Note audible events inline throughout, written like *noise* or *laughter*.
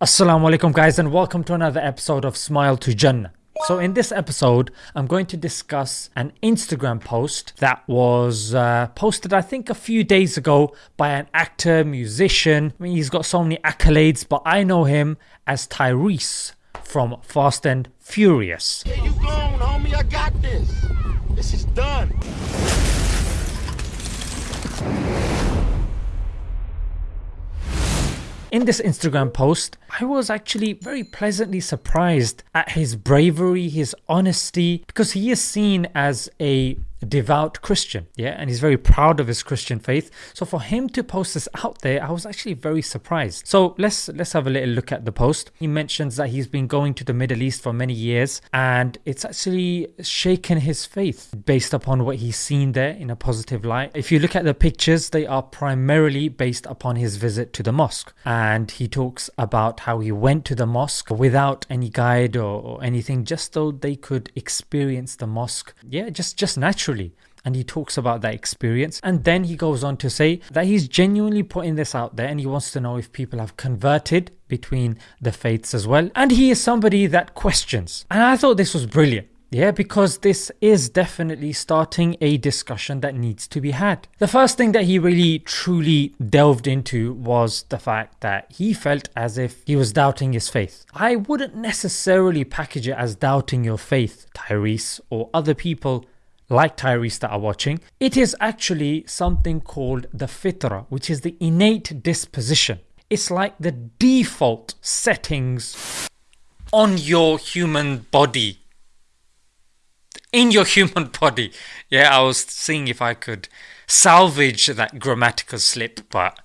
Assalamu alaikum guys and welcome to another episode of Smile to Jannah. So in this episode I'm going to discuss an Instagram post that was uh, posted I think a few days ago by an actor, musician. I mean he's got so many accolades but I know him as Tyrese from Fast and Furious. Yeah, you gone, homie. I got this. This is done. In this Instagram post, I was actually very pleasantly surprised at his bravery, his honesty, because he is seen as a devout Christian, yeah, and he's very proud of his Christian faith. So for him to post this out there, I was actually very surprised. So let's let's have a little look at the post. He mentions that he's been going to the Middle East for many years, and it's actually shaken his faith based upon what he's seen there in a positive light. If you look at the pictures, they are primarily based upon his visit to the mosque, and he talks about how he went to the mosque without any guide or, or anything, just so they could experience the mosque. Yeah, just just naturally and he talks about that experience and then he goes on to say that he's genuinely putting this out there and he wants to know if people have converted between the faiths as well and he is somebody that questions and I thought this was brilliant yeah, because this is definitely starting a discussion that needs to be had. The first thing that he really truly delved into was the fact that he felt as if he was doubting his faith. I wouldn't necessarily package it as doubting your faith, Tyrese, or other people like Tyrese that are watching, it is actually something called the fitra, which is the innate disposition. It's like the default settings on your human body. In your human *laughs* body. Yeah, I was seeing if I could salvage that grammatical slip, but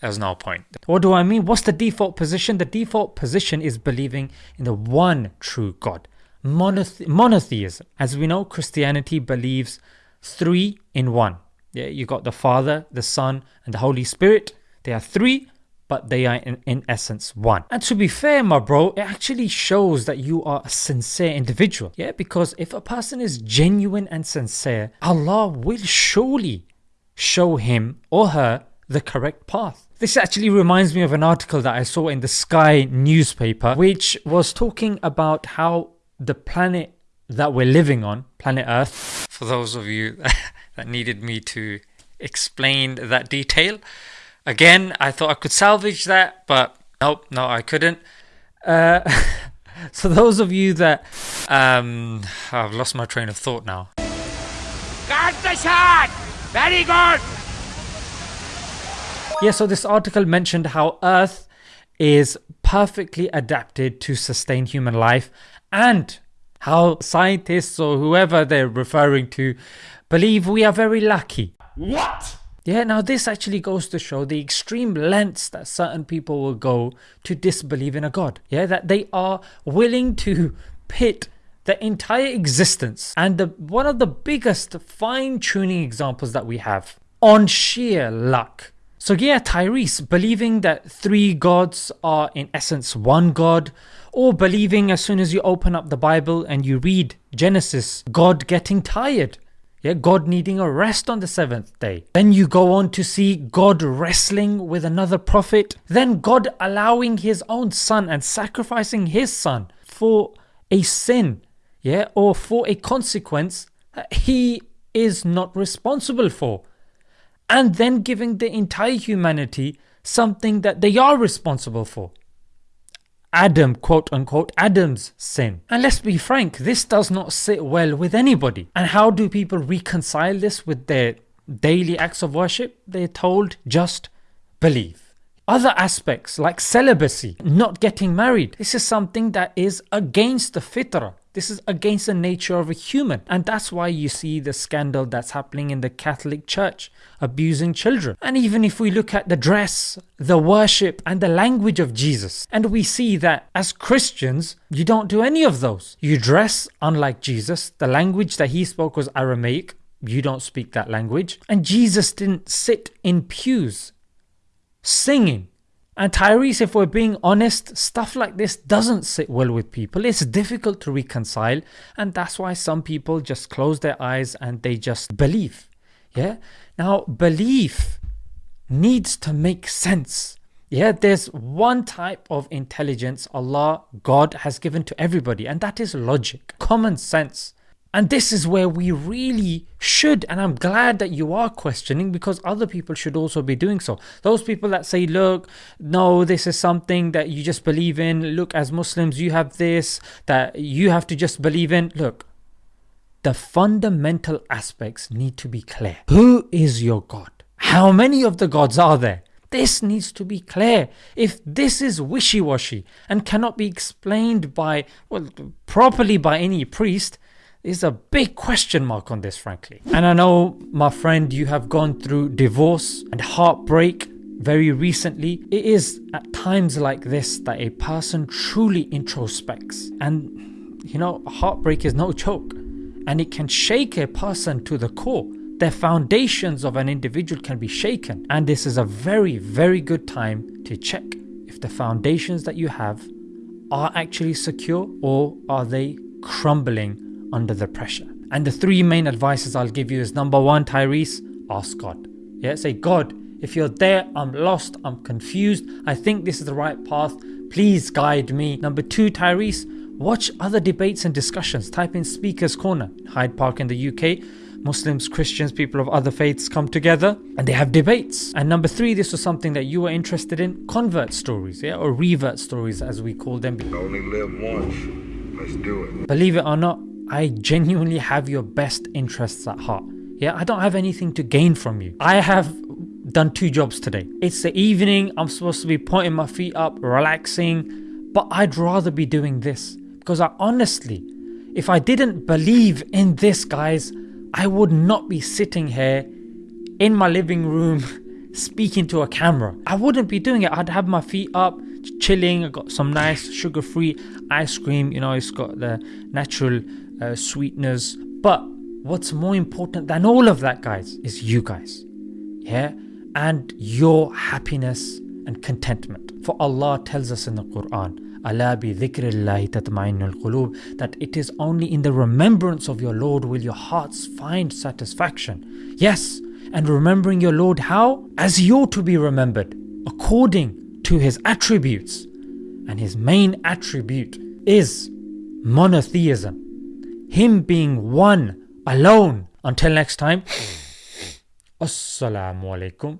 there's no point. What do I mean? What's the default position? The default position is believing in the one true God monothe- monotheism. As we know, Christianity believes three in one. Yeah, you got the Father, the Son, and the Holy Spirit. They are three, but they are in, in essence one. And to be fair, my bro, it actually shows that you are a sincere individual. Yeah, because if a person is genuine and sincere, Allah will surely show him or her the correct path. This actually reminds me of an article that I saw in the Sky newspaper, which was talking about how the planet that we're living on, planet Earth, for those of you *laughs* that needed me to explain that detail. Again, I thought I could salvage that, but nope, no, I couldn't. Uh, *laughs* so those of you that um, I've lost my train of thought now. Got the shot. Very good. Yeah, so this article mentioned how Earth is perfectly adapted to sustain human life and how scientists or whoever they're referring to believe we are very lucky. What? Yeah, now this actually goes to show the extreme lengths that certain people will go to disbelieve in a God. Yeah, that they are willing to pit the entire existence and the one of the biggest fine-tuning examples that we have on sheer luck. So yeah, Tyrese believing that three gods are in essence one god or believing as soon as you open up the Bible and you read Genesis, God getting tired. Yeah, God needing a rest on the seventh day. Then you go on to see God wrestling with another prophet. Then God allowing his own son and sacrificing his son for a sin, yeah, or for a consequence that he is not responsible for. And then giving the entire humanity something that they are responsible for. Adam, quote unquote, Adam's sin. And let's be frank, this does not sit well with anybody. And how do people reconcile this with their daily acts of worship? They're told just believe. Other aspects like celibacy, not getting married, this is something that is against the fitrah. This is against the nature of a human. And that's why you see the scandal that's happening in the Catholic Church, abusing children. And even if we look at the dress, the worship, and the language of Jesus, and we see that as Christians, you don't do any of those. You dress unlike Jesus. The language that he spoke was Aramaic. You don't speak that language. And Jesus didn't sit in pews singing and Tyrese, if we're being honest, stuff like this doesn't sit well with people. It's difficult to reconcile, and that's why some people just close their eyes and they just believe. Yeah? Now, belief needs to make sense. Yeah, there's one type of intelligence Allah, God has given to everybody, and that is logic, common sense. And this is where we really should, and I'm glad that you are questioning because other people should also be doing so. Those people that say, look, no, this is something that you just believe in. Look, as Muslims, you have this that you have to just believe in. Look, the fundamental aspects need to be clear. Who is your God? How many of the gods are there? This needs to be clear. If this is wishy washy and cannot be explained by, well, properly by any priest, is a big question mark on this, frankly. And I know, my friend, you have gone through divorce and heartbreak very recently. It is at times like this that a person truly introspects. And, you know, heartbreak is no joke. And it can shake a person to the core. The foundations of an individual can be shaken. And this is a very, very good time to check if the foundations that you have are actually secure or are they crumbling under the pressure. And the three main advices I'll give you is number one, Tyrese, ask God. Yeah, say, God, if you're there, I'm lost, I'm confused, I think this is the right path, please guide me. Number two, Tyrese, watch other debates and discussions. Type in Speaker's Corner, Hyde Park in the UK. Muslims, Christians, people of other faiths come together and they have debates. And number three, this was something that you were interested in convert stories, yeah, or revert stories as we call them. Only live once. Let's do it. Believe it or not, I genuinely have your best interests at heart. Yeah, I don't have anything to gain from you. I have done two jobs today. It's the evening, I'm supposed to be pointing my feet up, relaxing, but I'd rather be doing this because I honestly, if I didn't believe in this, guys, I would not be sitting here in my living room *laughs* speaking to a camera. I wouldn't be doing it. I'd have my feet up, chilling. I got some nice sugar free ice cream, you know, it's got the natural uh, sweeteners. But what's more important than all of that, guys, is you guys. Yeah? And your happiness and contentment. For Allah tells us in the Quran, Allah bi that it is only in the remembrance of your Lord will your hearts find satisfaction. Yes, and remembering your Lord how? As you ought to be remembered, according to his attributes. And his main attribute is monotheism him being one alone. Until next time, *sniffs* Assalamu alaikum